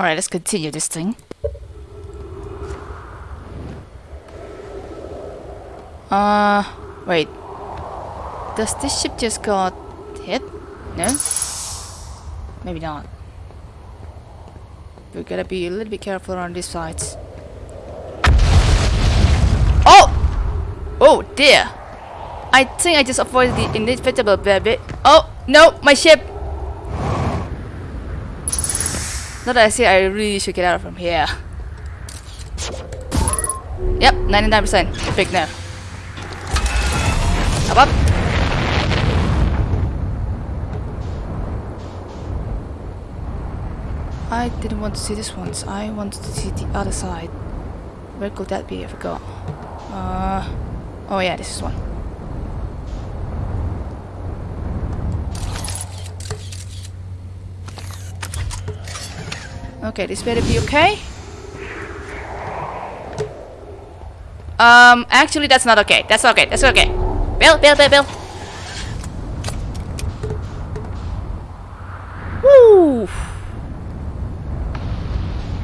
Alright, let's continue this thing. Uh, wait. Does this ship just got hit? No? Maybe not. We gotta be a little bit careful around these sides. Oh! Oh dear! I think I just avoided the inevitable baby. Oh no, my ship! Not that I say I really should get out from here. Yep, 99%. Big no. Up up. I didn't want to see this once. I wanted to see the other side. Where could that be? I forgot. Uh, oh yeah, this is one. Okay, this better be okay. Um, actually that's not okay. That's okay. That's okay. Bill, Bill, Bill, Bill. Woo!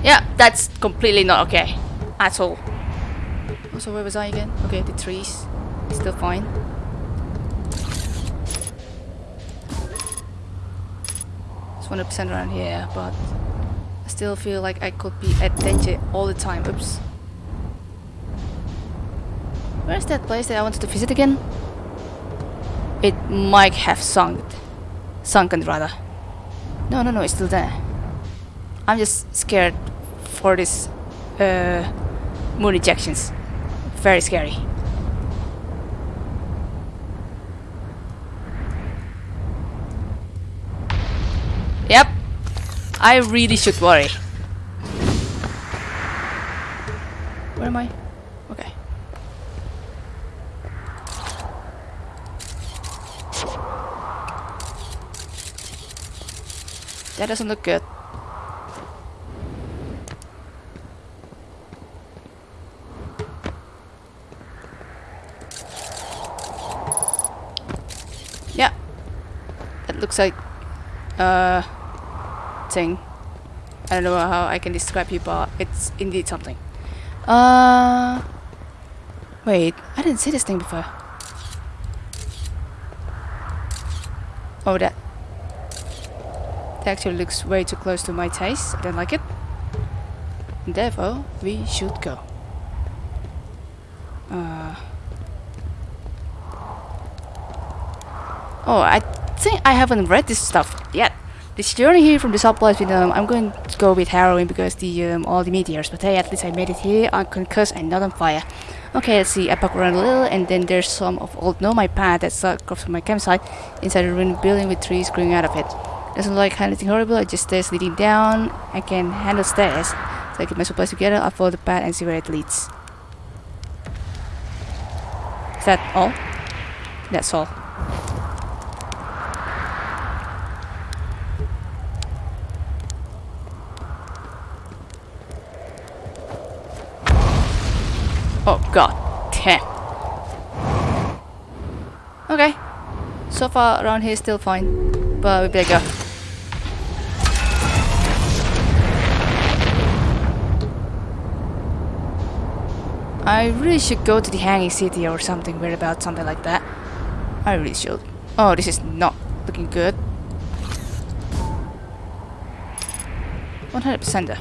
Yeah, that's completely not okay. At all. Also, where was I again? Okay, the trees. Still fine. It's 100% around here, but I still feel like I could be at danger all the time. Oops. Where's that place that I wanted to visit again? It might have sunk. Sunken, rather. No, no, no, it's still there. I'm just scared for this uh, moon ejections. Very scary. Yep. I really should worry. Where am I? Okay. That doesn't look good. Yeah. That looks like uh thing. I don't know how I can describe it, but it's indeed something. Uh wait, I didn't see this thing before. Oh that that actually looks way too close to my taste. I don't like it. Therefore, we should go. Uh, oh, I think I haven't read this stuff yet. This journey here from the supplies with um, I'm going to go with harrowing because the um, all the meteors. But hey, at least I made it here unconcussed and not on fire. Okay, let's see. I back around a little, and then there's some of old nomad path that's across from my campsite inside a ruined building with trees growing out of it. Doesn't like anything horrible. It just stairs leading down. I can handle stairs. So I get my supplies together. I'll follow the path and see where it leads. Is that all? That's all. God damn. Okay. So far around here still fine. But we better go. I really should go to the Hanging City or something weird about something like that. I really should. Oh, this is not looking good. 100%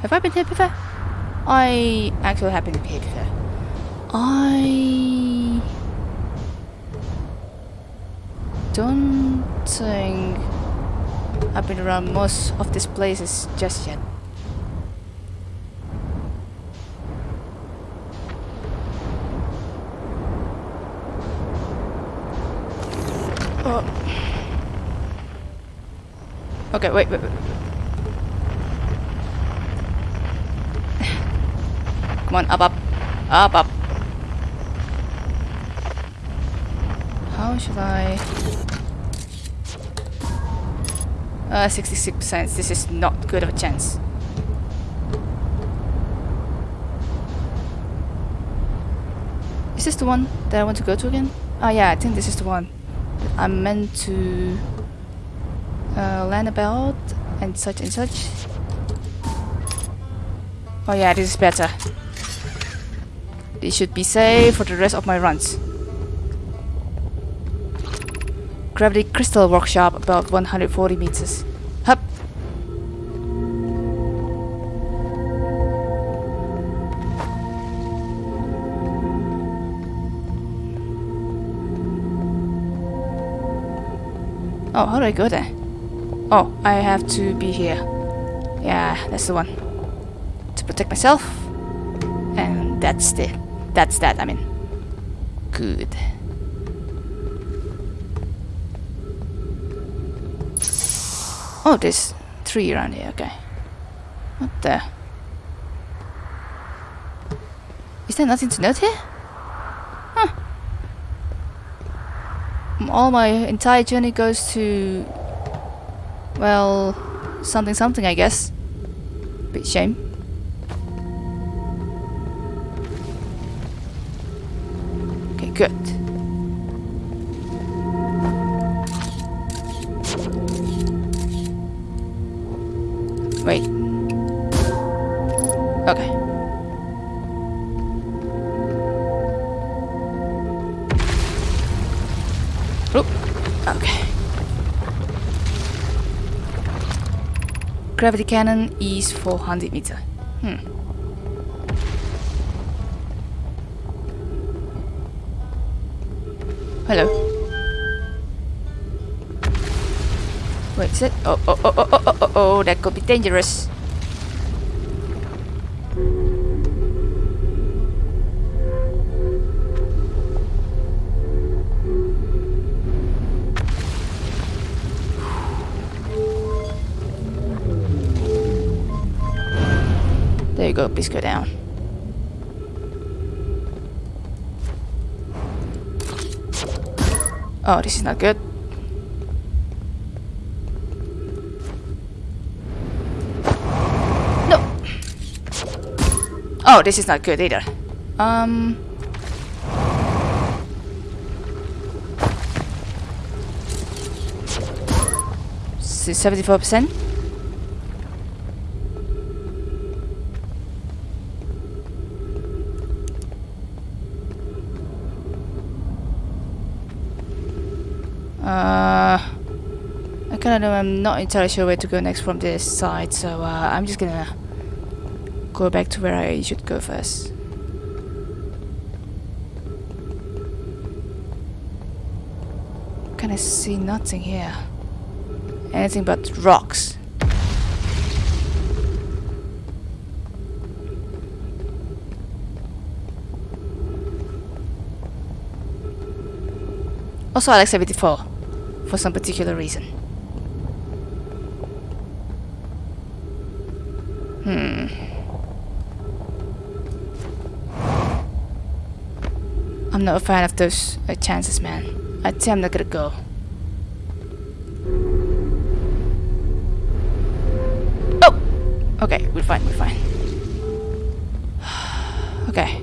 Have I been here before? I actually have been here before. I don't think I've been around most of these places just yet. Oh. Okay, wait, wait, wait. Come on, up, up, up, up. How should I? Uh, 66%. This is not good of a chance. Is this the one that I want to go to again? Oh yeah, I think this is the one I'm meant to uh, land about. and such and such. Oh yeah, this is better. This should be safe for the rest of my runs. Gravity Crystal Workshop about 140 meters. Hup! Oh, how do I go there? Oh, I have to be here. Yeah, that's the one. To protect myself. And that's the that's that, I mean. Good. Oh, there's three around here, okay. What the? Is there nothing to note here? Huh. All my entire journey goes to... Well, something something, I guess. Bit shame. Good. Wait. Okay. Okay. Gravity cannon is 400 meter. Wait, is it? Oh, oh, oh, oh, oh, oh, oh, oh, that could be dangerous. There you go, please go down. Oh, this is not good. No. Oh, this is not good either. Um. Seventy-four percent. Uh, I kind of know. I'm not entirely sure where to go next from this side, so uh, I'm just gonna go back to where I should go first. Can I see nothing here? Anything but rocks. Also, like 74 for some particular reason. Not a fan of those uh, chances, man. I think I'm not gonna go. Oh! Okay, we're fine, we're fine. okay.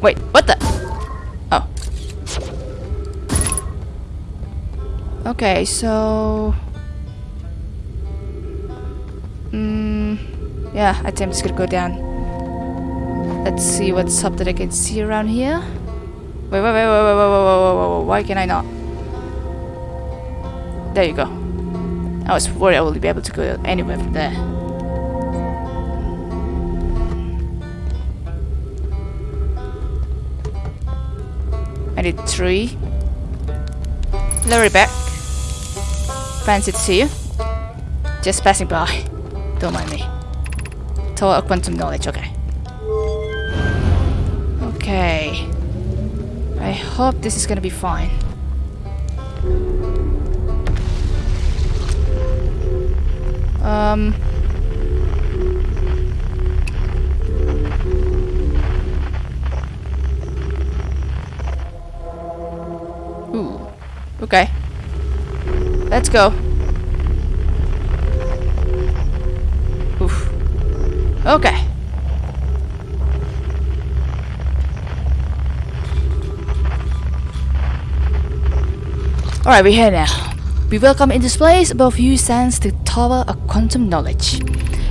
Wait, what the? Oh. Okay, so... Mm, yeah, I think just gonna go down. Let's see what's up that I can see around here. Wait, wait, wait, wait, wait, wait, wait, wait, wait, why can I not? There you go. I was worried I would be able to go anywhere from there. I need three. It back. Fancy to see you. Just passing by. Don't mind me. Of quantum knowledge. Okay. Hope this is gonna be fine. Um. Ooh. Okay. Let's go. Oof. Okay. Alright, we're here now. We welcome in this place above you stands the Tower of Quantum Knowledge.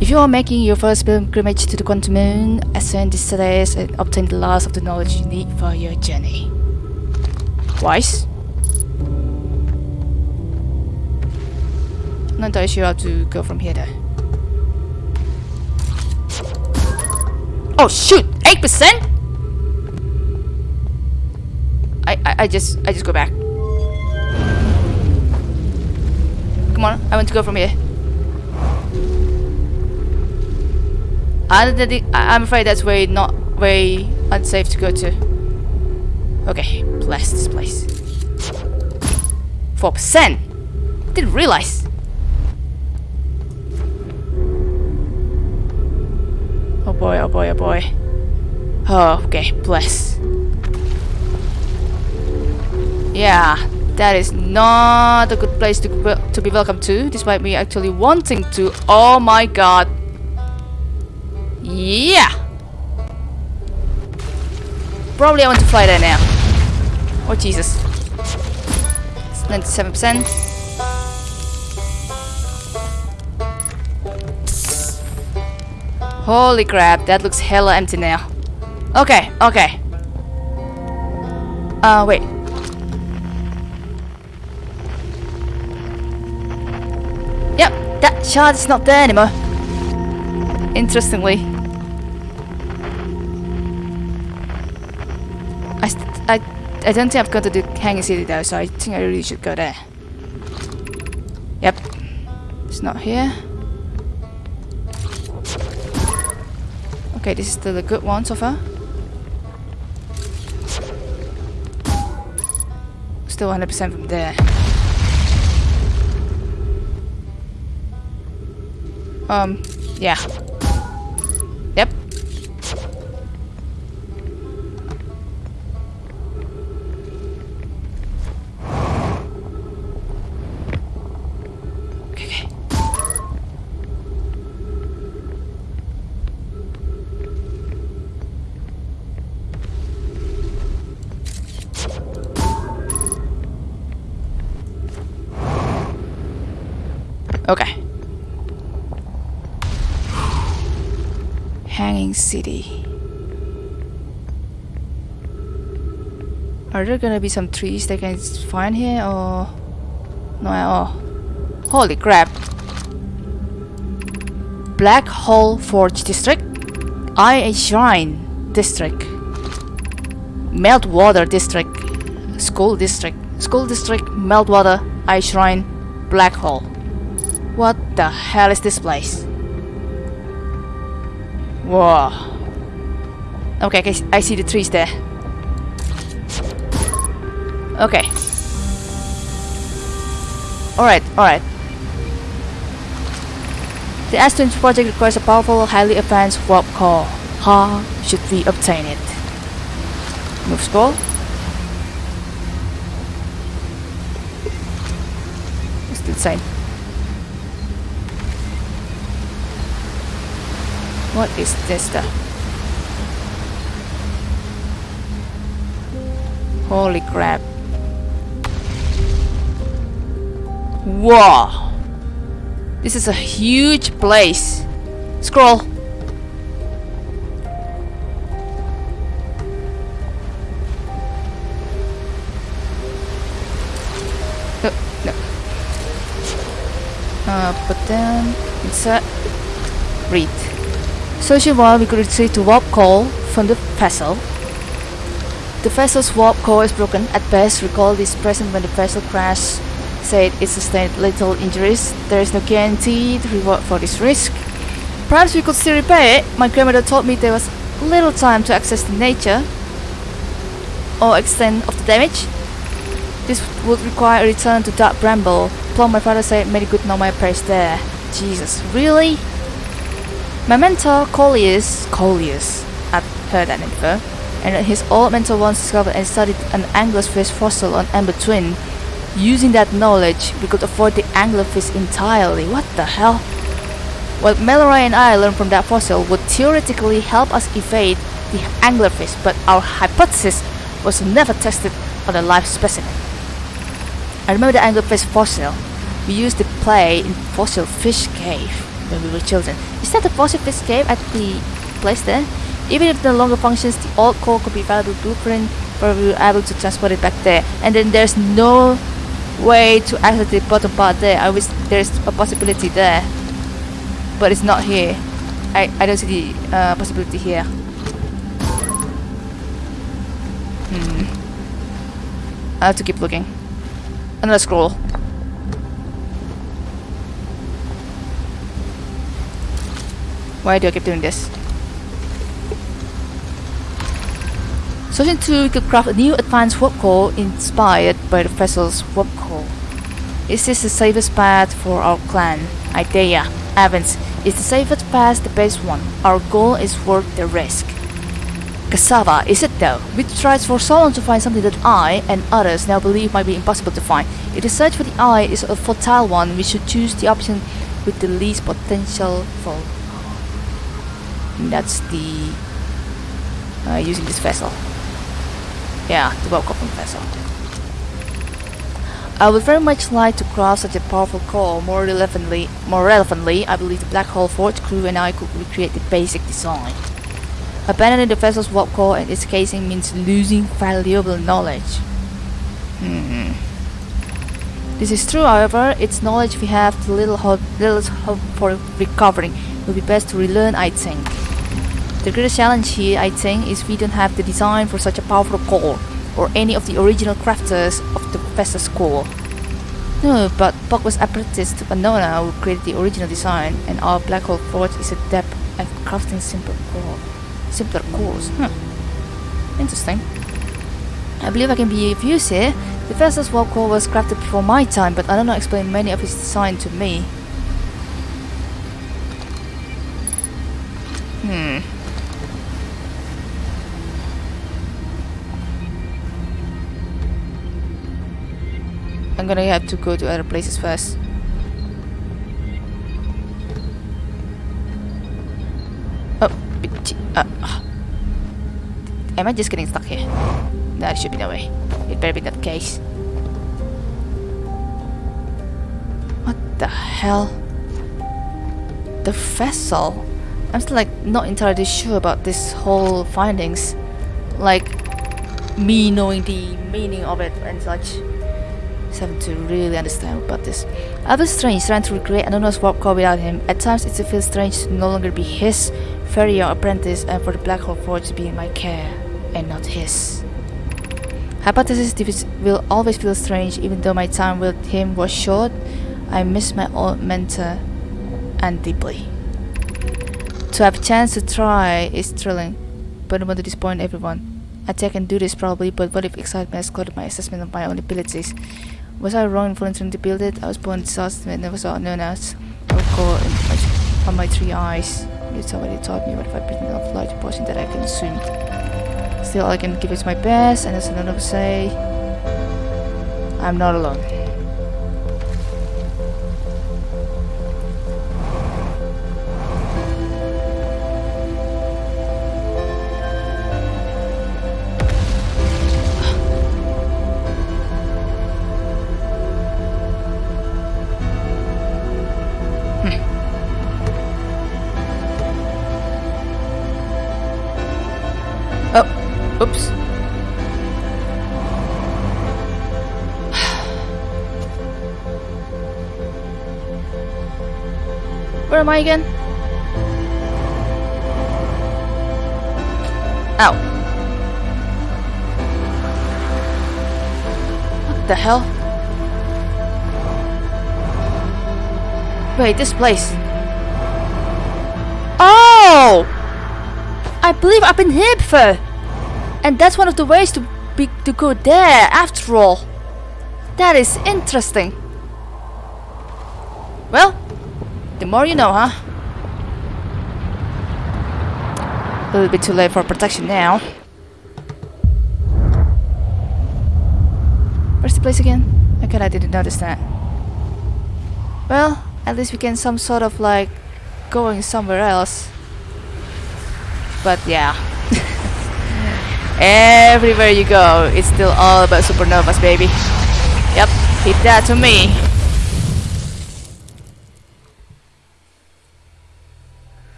If you are making your first pilgrimage to the Quantum Moon, ascend the stairs and obtain the last of the knowledge you need for your journey. Wise? Not entirely sure how to go from here though. Oh shoot! 8%? I, I, I just I just go back. Come on, I want to go from here. I'm afraid that's very not very unsafe to go to. Okay, bless this place. Four percent. Didn't realize. Oh boy, oh boy, oh boy. Oh, okay, bless. Yeah, that is not a good place to, to be welcome to, despite me actually wanting to. Oh my god. Yeah! Probably I want to fly there now. Oh Jesus. It's 97%. Holy crap, that looks hella empty now. Okay, okay. Uh, wait. Shard is not there anymore. Interestingly. I, I, I don't think I've gone to the Hanging City though, so I think I really should go there. Yep. It's not here. Okay, this is still a good one so far. Still 100% from there. Um, yeah. City. Are there gonna be some trees they can find here or no at all? Oh, holy crap! Black Hole Forge District, Eye Shrine District, Meltwater District, School District, School District, Meltwater, Eye Shrine, Black Hole. What the hell is this place? Whoa. Okay, I see the trees there. Okay. Alright, alright. The S-Twins project requires a powerful, highly advanced warp core. How should we obtain it? Move scroll. It's the same. What is this stuff? Holy crap. Whoa! This is a huge place. Scroll. No, no. Uh, but then insert read. While we could retrieve the warp core from the vessel. The vessel's warp core is broken. At best, recall this present when the vessel crashed said it sustained little injuries. There is no guaranteed reward for this risk. Perhaps we could still repair it. My grandmother told me there was little time to access the nature or extent of the damage. This would require a return to Dark Bramble. Plum, my father said many good know my place there. Jesus, really? My mentor, Coleus, Coleus, I've heard that before, and his old mentor once discovered and studied an anglerfish fossil on Ember Twin. Using that knowledge, we could avoid the anglerfish entirely. What the hell? What Mallow and I learned from that fossil would theoretically help us evade the anglerfish, but our hypothesis was never tested on a live specimen. I remember the anglerfish fossil. We used to play in fossil fish cave when we were children. Is that fossil fish cave at the place there? Even if no longer functions, the old core could be valuable blueprint where we were able to transport it back there. And then there's no way to access the bottom part there. I wish there's a possibility there. But it's not here. I, I don't see the uh, possibility here. Hmm. I have to keep looking. Another scroll. Why do I keep doing this? Searching 2 could craft a new advanced warp core inspired by the vessel's warp core. Is this the safest path for our clan? Idaea. Avens. Is the safest path the best one? Our goal is worth the risk. Cassava, is it though? We tried for so long to find something that I and others now believe might be impossible to find. If the search for the eye is a fertile one, we should choose the option with the least potential for. That's the uh, using this vessel. Yeah, the welcome vessel. I would very much like to craft such a powerful core. More relevantly, more relevantly, I believe the Black Hole Forge crew and I could recreate the basic design. Abandoning the vessel's warp core and its casing means losing valuable knowledge. Hmm. This is true, however, its knowledge we have little hope, little hope for recovering. It will be best to relearn, I think. The greatest challenge here, I think, is we don't have the design for such a powerful core, or any of the original crafters of the Professor's core. No, but Buck was apprenticed to Anona who created the original design, and our Black Hole Forge is adept at crafting simple core simpler cores. Hmm. Interesting. I believe I can be of use here. The Professor's warp core was crafted before my time, but I don't know explain many of his design to me. Hmm. I'm gonna have to go to other places first. Uh, am I just getting stuck here? There should be no way. It better be that case. What the hell? The vessel? I'm still like not entirely sure about this whole findings. Like me knowing the meaning of it and such. Having to really understand about this. I was strange trying to recreate Anona's warp core without him. At times it feels strange to no longer be his very young apprentice and for the Black Hole Forge to be in my care and not his. Hypothesis will always feel strange even though my time with him was short. I miss my old mentor and deeply. To have a chance to try is thrilling, but I want to disappoint everyone. I think I can do this probably, but what if excitement has clouded my assessment of my own abilities? Was I wrong in volunteering to build it? I was born disaster and never saw known as on my three eyes. It's already taught me what if I bring enough large portion that I can swim. Still, I can give it my best, and as another say, I'm not alone. Oops. Where am I again? Ow. What the hell? Wait, this place. Oh! I believe I've been here before. And that's one of the ways to be to go there after all. That is interesting. Well, the more you know, huh? A little bit too late for protection now. Where's the place again? Okay, I didn't notice that. Well, at least we can some sort of like going somewhere else. But yeah. Everywhere you go, it's still all about supernovas, baby. Yep. Did that to me.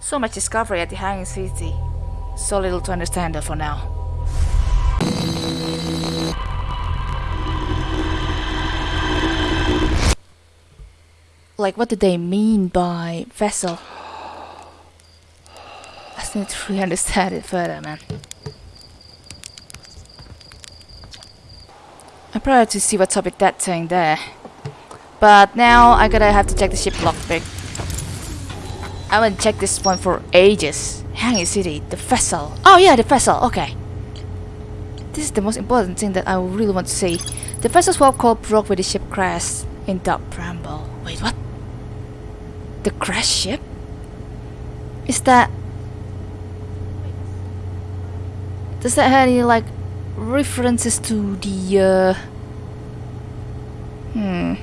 So much discovery at the Hanging City. So little to understand for now. Like, what do they mean by vessel? I still need to really understand it further, man. I'm to see what's up with that thing there. But now I gotta have to check the ship logbbook. I haven't checked this one for ages. Hanging City, the vessel. Oh yeah, the vessel, okay. This is the most important thing that I really want to see. The vessel's warp core broke with the ship crashed in Dark Bramble. Wait, what? The crash ship? Is that... Does that have any, like, references to the, uh... Hmm...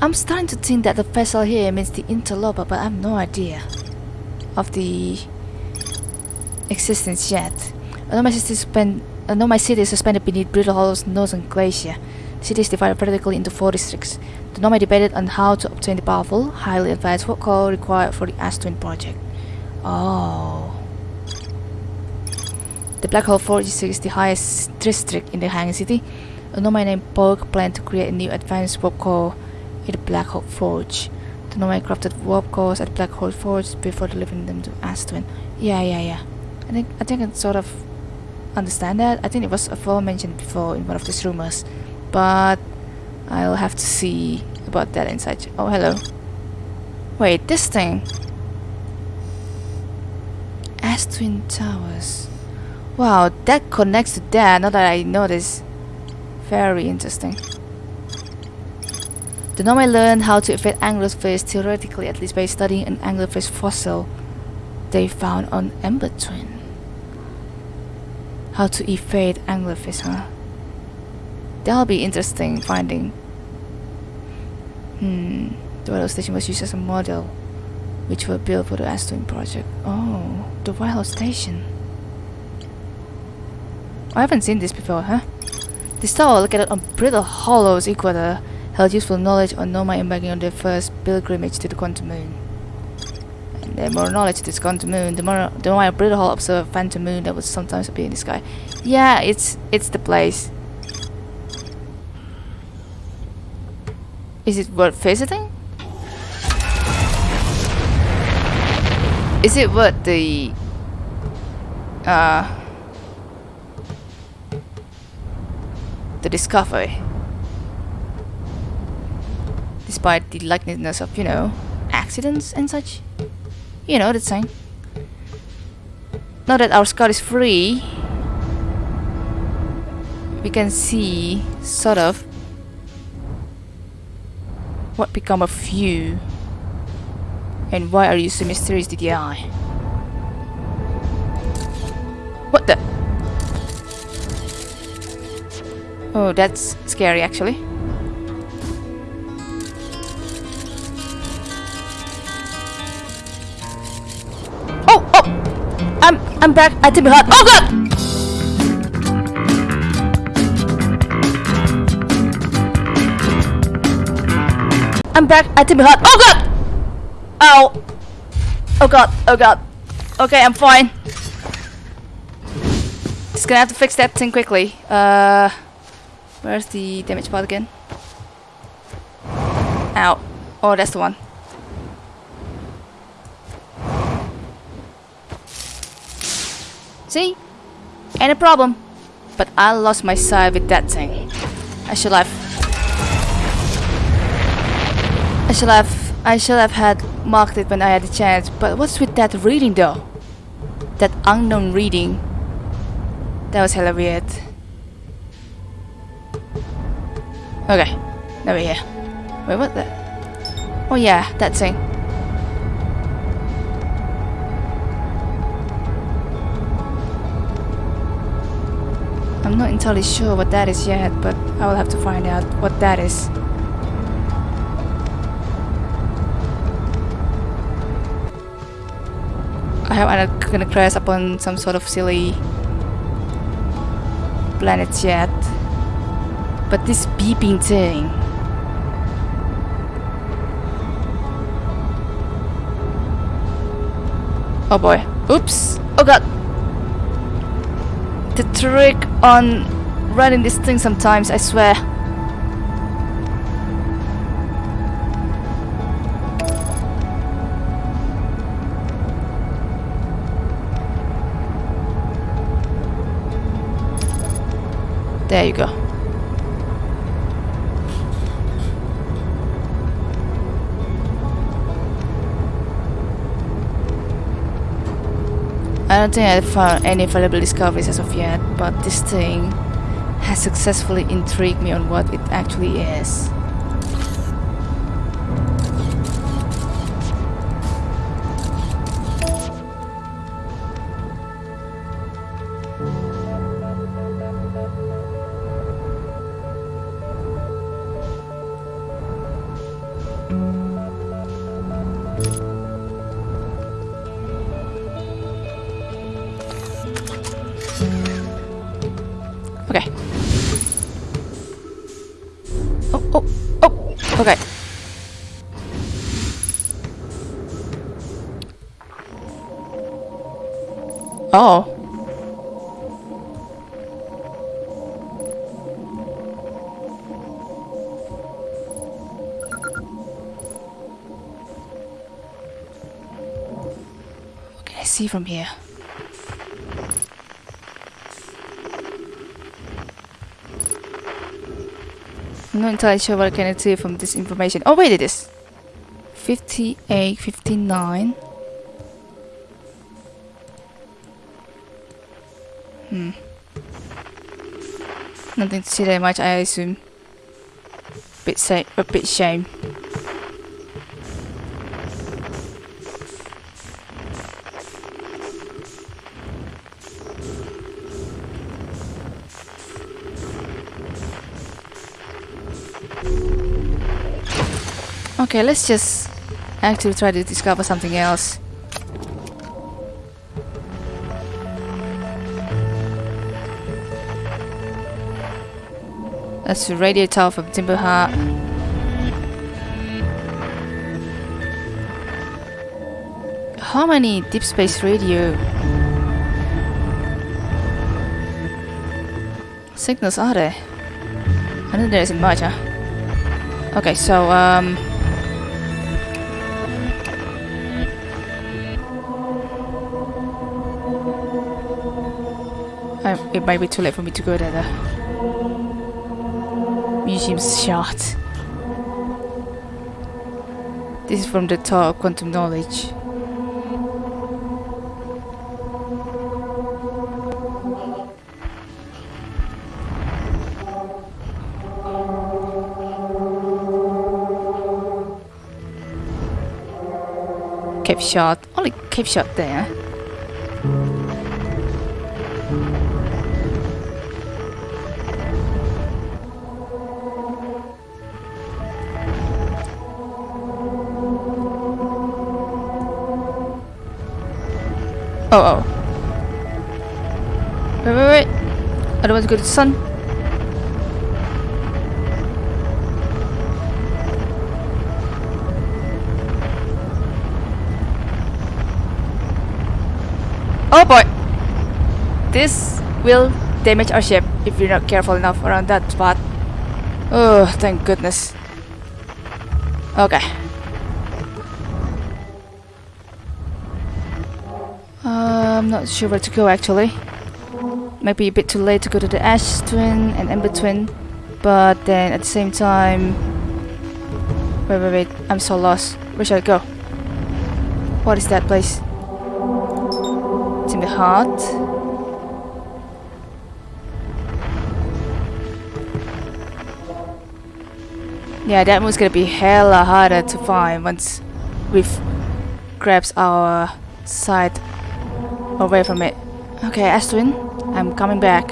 I'm starting to think that the vessel here means the interloper, but I have no idea of the existence yet. Nomai city suspend Nomai city is suspended beneath Brittle Hollow's northern glacier. The city is divided vertically into four districts. The Nomai debated on how to obtain the powerful, highly advanced warp core required for the Ash Twin project. Oh. The Black Hole Forge is the highest district in the Hanging City. A Nomai Poke planned to create a new advanced warp core the Black Hole Forge. The Nomai crafted warp cores at Black Hole Forge before delivering them to Ash Twin. Yeah, yeah, yeah. I think I think I sort of understand that. I think it was aforementioned before in one of these rumors, but I'll have to see about that inside. Oh, hello. Wait, this thing. Ash Twin Towers. Wow, that connects to that. Now that I notice. Very interesting. The Nomai learned how to evade anglerfish theoretically, at least by studying an anglerfish fossil they found on Ember Twin. How to evade anglerfish, huh? That'll be interesting finding. Hmm. The White Station was used as a model, which were built for the Ash Twin project. Oh, the White Station. I haven't seen this before, huh? This tower located on Brittle Hollow's equator held useful knowledge on Nomai embarking on their first pilgrimage to the quantum moon. And the more knowledge to this quantum moon, the more the more Brittle Hollow observed a phantom moon that would sometimes appear in the sky. Yeah, it's it's the place. Is it worth visiting? Is it worth the uh the discovery? despite the likeliness of, you know, accidents and such. You know, that saying. Now that our scout is free, we can see, sort of, what become of you. And why are you so mysterious, DDI? What the? Oh, that's scary actually. Oh, oh! I'm I'm back at Timber Hearth. Oh god! I'm back at Timber Hearth. Oh god! Ow! Oh god, oh god. Okay, I'm fine. Just gonna have to fix that thing quickly. Uh where's the damage pod again? Ow. Oh that's the one. See? Ain't a problem. But I lost my sight with that thing. I should have... I should have... I should have had marked it when I had the chance. But what's with that reading though? That unknown reading. That was hella weird. Okay. Now we're here. Wait, what the... Oh yeah, that thing. I'm not entirely sure what that is yet, but I will have to find out what that is. I hope I'm not gonna crash upon some sort of silly planets yet. But this beeping thing. Oh boy. Oops. Oh god. The trick on running this thing sometimes, I swear. There you go. I don't think I've found any valuable discoveries as of yet, but this thing has successfully intrigued me on what it actually is. Okay. Oh, oh, oh, okay. Oh. What can I see from here? I'm not entirely sure what I can see from this information. Oh, wait, it is. 58, 59. Hmm. Nothing to see that much, I assume. Bit sa a bit shame. Okay, let's just actually try to discover something else. That's the radio tower from Timber Hearth. How many deep space radio signals are there? I know there isn't much, huh? Okay, so um it might be too late for me to go there. The museum's shut. This is from the Tower of Quantum Knowledge. Kept shot. Only kept shot there. Eh? Oh, oh. Wait, wait, wait. I don't want to go to the sun. Oh boy! This will damage our ship if we're not careful enough around that spot. Oh, thank goodness. Okay. I'm not sure where to go actually. Might be a bit too late to go to the Ash Twin and Ember Twin, but then at the same time... Wait, wait, wait, I'm so lost. Where should I go? What is that place? It's in the heart. Yeah, that one's gonna be hella harder to find once we've grabs our side away from it. Okay, Ash Twin, I'm coming back.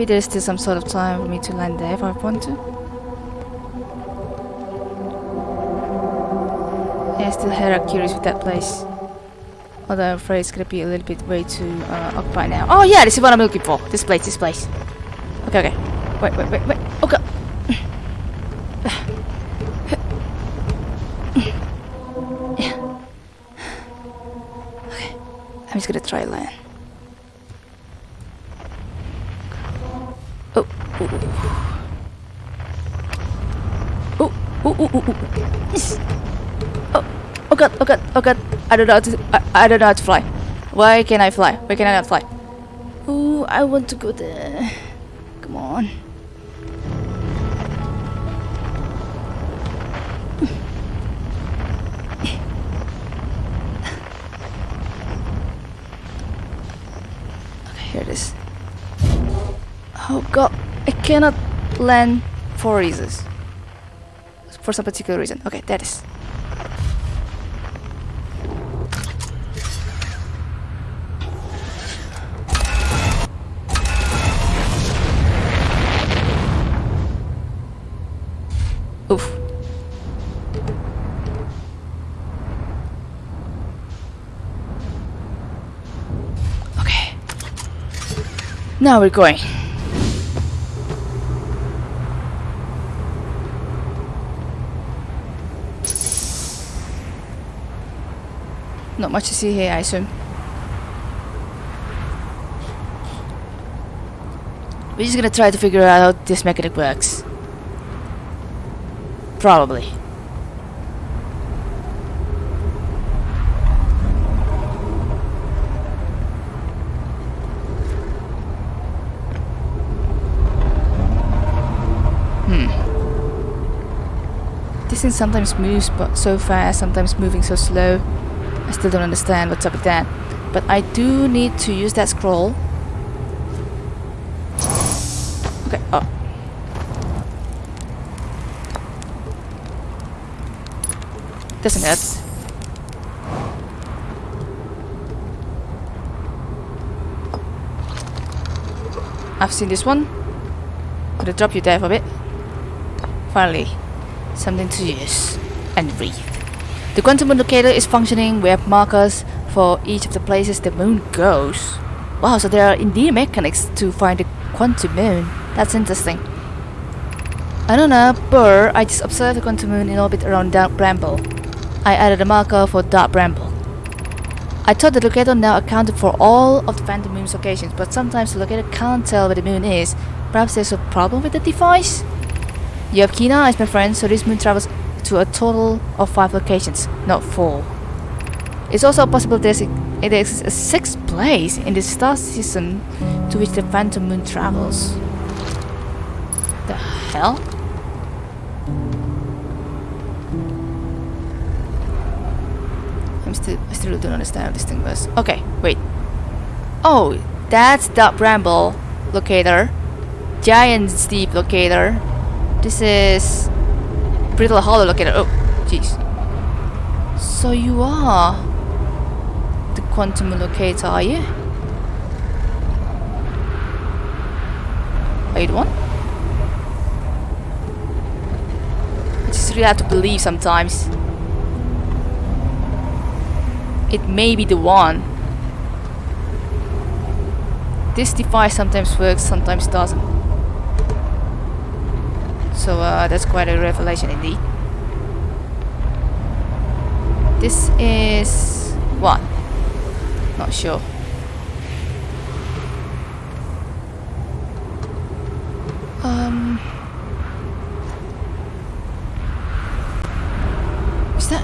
Maybe there's still some sort of time for me to land there if I want to. Yeah, I still had curious with that place. Although I'm afraid it's gonna be a little bit way too uh, occupied now. Oh yeah, this is what I'm looking for. This place, this place. Okay, okay. Wait, wait, wait, wait. I don't know how to, I, I don't know how to fly. Why can I fly? Why can I not fly? Oh, I want to go there. Come on. Okay, here it is. Oh god, I cannot land for reasons. For some particular reason. Okay, that is. Oof. Okay. Now we're going. Not much to see here, I assume. We're just gonna try to figure out how this mechanic works. Probably. Hmm. Thing sometimes moves but so fast, sometimes moving so slow. I still don't understand what's up with that. But I do need to use that scroll. Okay, oh. Doesn't hurt. I've seen this one. Gonna drop you there for a bit. Finally, something to use and read. The quantum moon locator is functioning. We have markers for each of the places the moon goes. Wow, so there are indeed mechanics to find the quantum moon. That's interesting. I don't know, but I just observed the quantum moon in orbit around Dark Bramble. I added a marker for Dark Bramble. I thought the locator now accounted for all of the phantom moon's locations, but sometimes the locator can't tell where the moon is. Perhaps there's a problem with the device? You have keen eyes, my friend, so this moon travels to a total of 5 locations, not 4. It's also possible there's a, it exists a sixth place in the star system to which the phantom moon travels. The hell? I'm still I still don't understand how this thing works. Okay, wait. Oh, that's the Bramble locator. Giant's Deep locator. This is Brittle Hollow locator. Oh, jeez. So you are the quantum locator, are you? Are you the one? I just really have to believe sometimes. It may be the one. This device sometimes works, sometimes doesn't. So uh, that's quite a revelation indeed. This is what? Not sure. Um. Is that?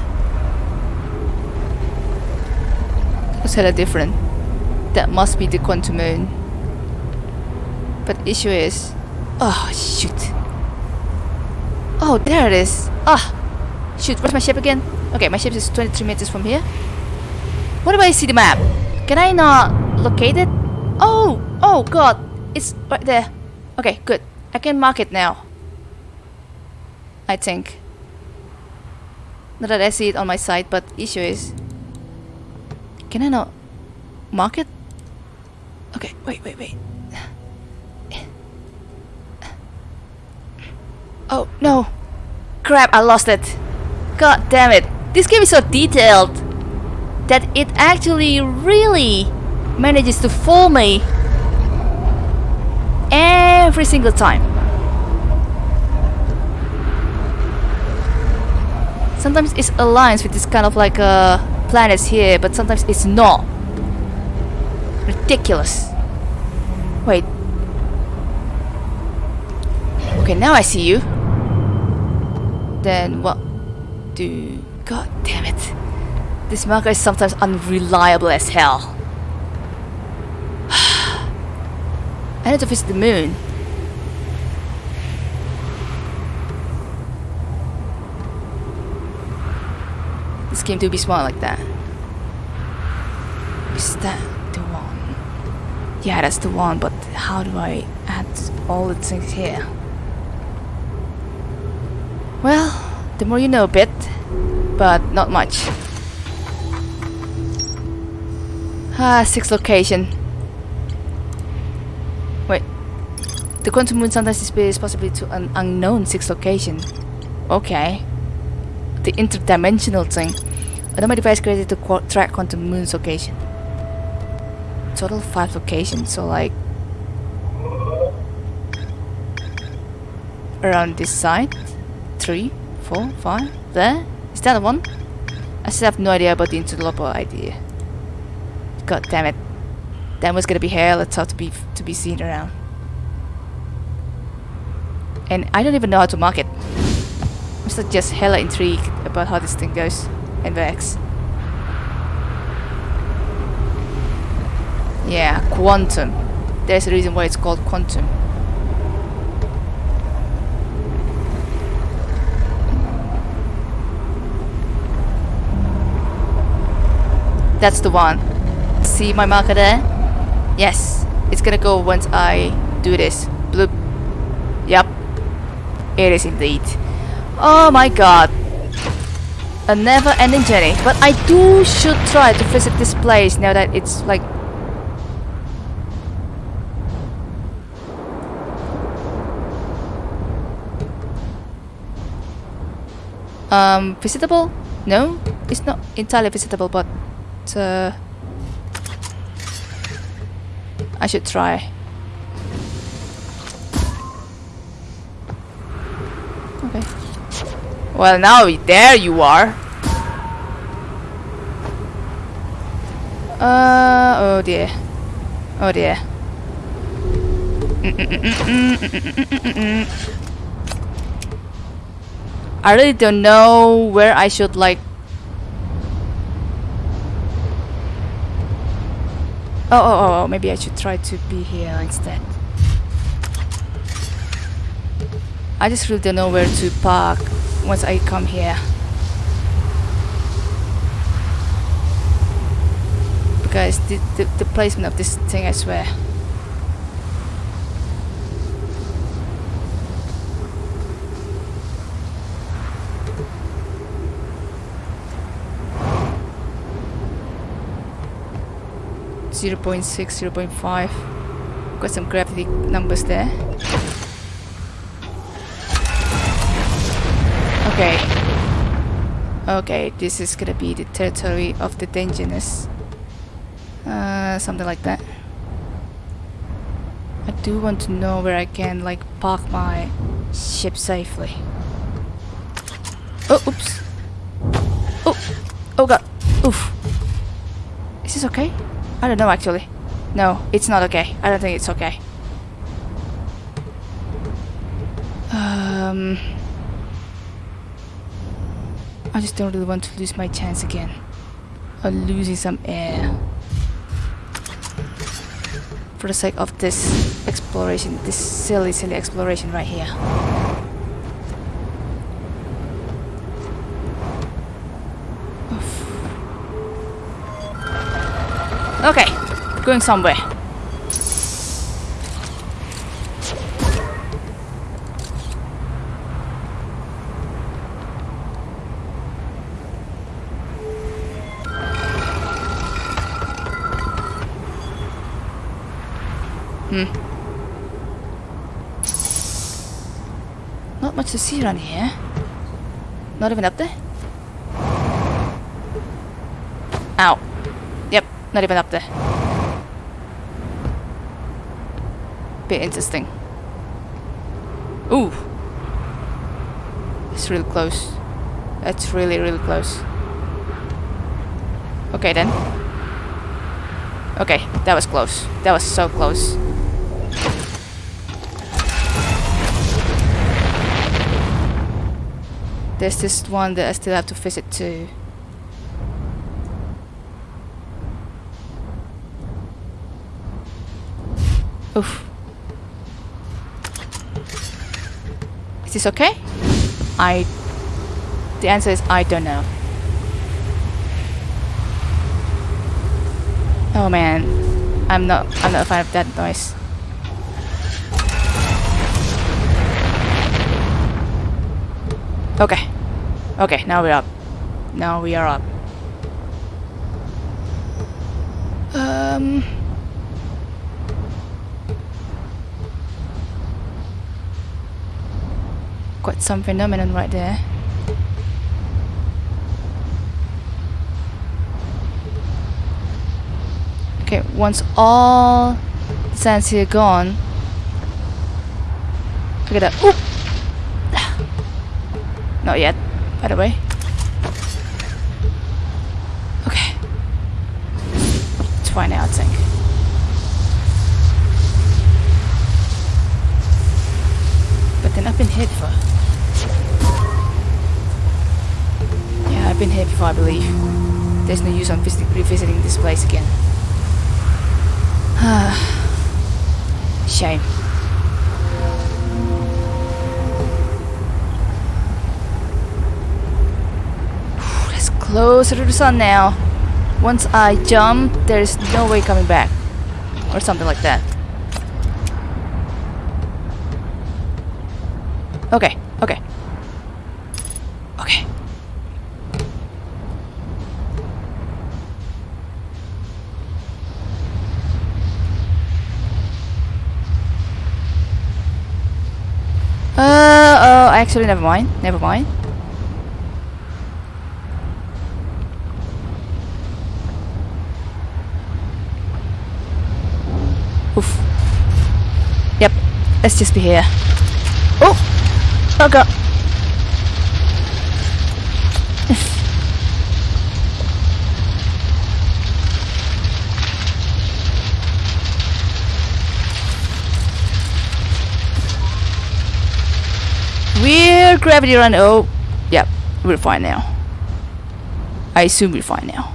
Looks hella different. That must be the quantum moon. But issue is, oh shoot. Oh, there it is. Ah, shoot. Where's my ship again? Okay, my ship is 23 meters from here. What do I see the map? Can I not locate it? Oh, oh god, it's right there. Okay, good. I can mark it now. I think. Not that I see it on my side, but issue is... Can I not mark it? Okay, wait, wait, wait. Oh, no. Crap, I lost it. God damn it. This game is so detailed that it actually really manages to fool me every single time. Sometimes it aligns with this kind of like uh, planets here, but sometimes it's not. Ridiculous. Wait. Okay, now I see you. Then what do... God damn it. This marker is sometimes unreliable as hell. I need to visit the moon. This game to be small like that. Is that the one? Yeah, that's the one, but how do I add all the things here? Well, the more you know a bit, but not much. Ah, six location. Wait. The quantum moon sometimes displays possibly to an unknown six location. Okay. The interdimensional thing. Another device created to qu track quantum moon's location. Total five locations, so like around this side. Three, four, five. There? Is that one? I still have no idea about the interloper idea. God damn it. That was gonna be hell it's tough to be to be seen around. And I don't even know how to mark it. I'm still just hella intrigued about how this thing goes and works. Yeah, quantum. There's a reason why it's called quantum. That's the one. See my marker there? Yes, it's gonna go once I do this. Bloop. Yep. It is indeed. Oh my god. A never-ending journey. But I do should try to visit this place now that it's like... Um, visitable? No, it's not entirely visitable, but... Uh, I should try. Okay. Well, now there you are. Uh, oh dear. Oh dear. I really don't know where I should like Oh, oh, oh, oh, maybe I should try to be here instead. I just really don't know where to park once I come here. Because the, the, the placement of this thing, I swear. 0 0.6, 0 0.5. Got some gravity numbers there. Okay. Okay, this is gonna be the territory of the dangerous. Uh, something like that. I do want to know where I can like park my ship safely. Oh, oops. Oh, oh god. Oof. Is this okay? I don't know actually. No, it's not okay. I don't think it's okay. Um, I just don't really want to lose my chance again. Of losing some air. For the sake of this exploration, this silly, silly exploration right here. Okay, going somewhere. Hmm. Not much to see around here. Not even up there? Ow. Not even up there. Bit interesting. Ooh. It's really close. That's really, really close. Okay then. Okay, that was close. That was so close. There's this one that I still have to visit too. Oof. Is this okay? I... The answer is I don't know. Oh man. I'm not I'm not a fan of that noise. Okay. Okay, now we're up. Now we are up. Um Quite some phenomenon right there. Okay, once all sands here gone. Look at that. Oop! Not yet, by the way. Okay. It's fine now, I think. But then I've been here before. I believe. There's no use on revisiting this place again. Shame. That's closer to the sun now. Once I jump, there's no way coming back. Or something like that. Okay. Uh, oh, actually, never mind. Never mind. Oof. Yep. Let's just be here. Oh! Oh god. We're gravity run. Oh, yep, we're fine now. I assume we're fine now.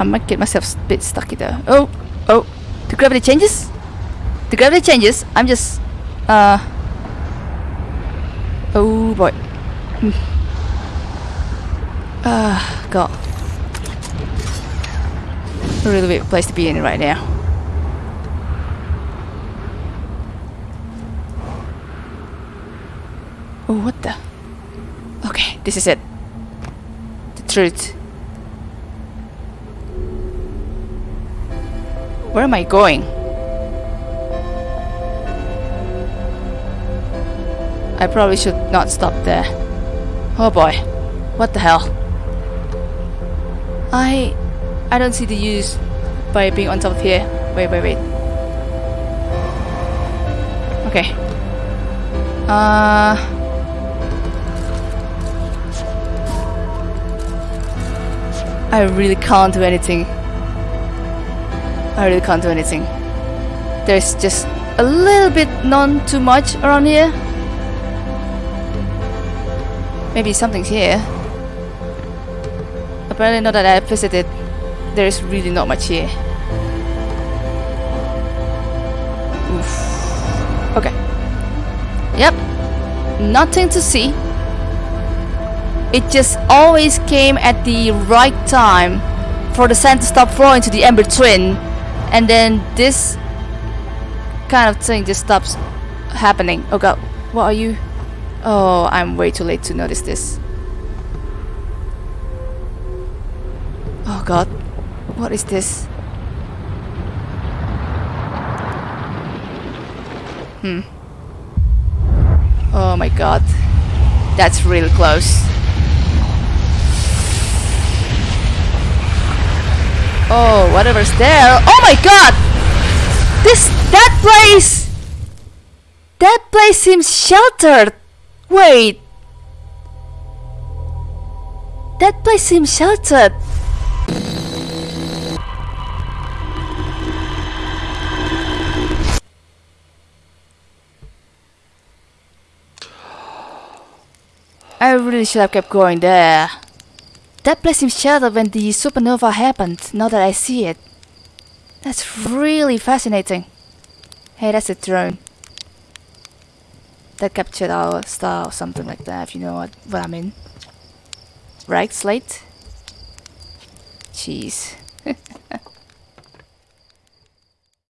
I might get myself a bit stuck there. Oh, oh, the gravity changes. The gravity changes. I'm just, uh, oh boy. Ah, uh, God. A really weird place to be in right now. Oh, what the? Okay, this is it. The truth. Where am I going? I probably should not stop there. Oh boy. What the hell? I... I don't see the use by being on top of here. Wait, wait, wait. Okay. Uh... I really can't do anything. I really can't do anything. There's just a little bit, none too much around here. Maybe something's here. Apparently not that I visited, there's really not much here. Oof. Okay. Yep. Nothing to see. It just always came at the right time for the sand to stop flowing to the Ember Twin and then this kind of thing just stops happening. Oh god, what are you? Oh, I'm way too late to notice this. Oh god, what is this? Hmm. Oh my god. That's really close. Oh, whatever's there. Oh my god! This that place That place seems sheltered. Wait. That place seems sheltered. I really should have kept going there. That place seems sheltered when the supernova happened, now that I see it. That's really fascinating. Hey, that's a drone. That captured our star or something like that, if you know what, what I mean. Right, Slate? Jeez.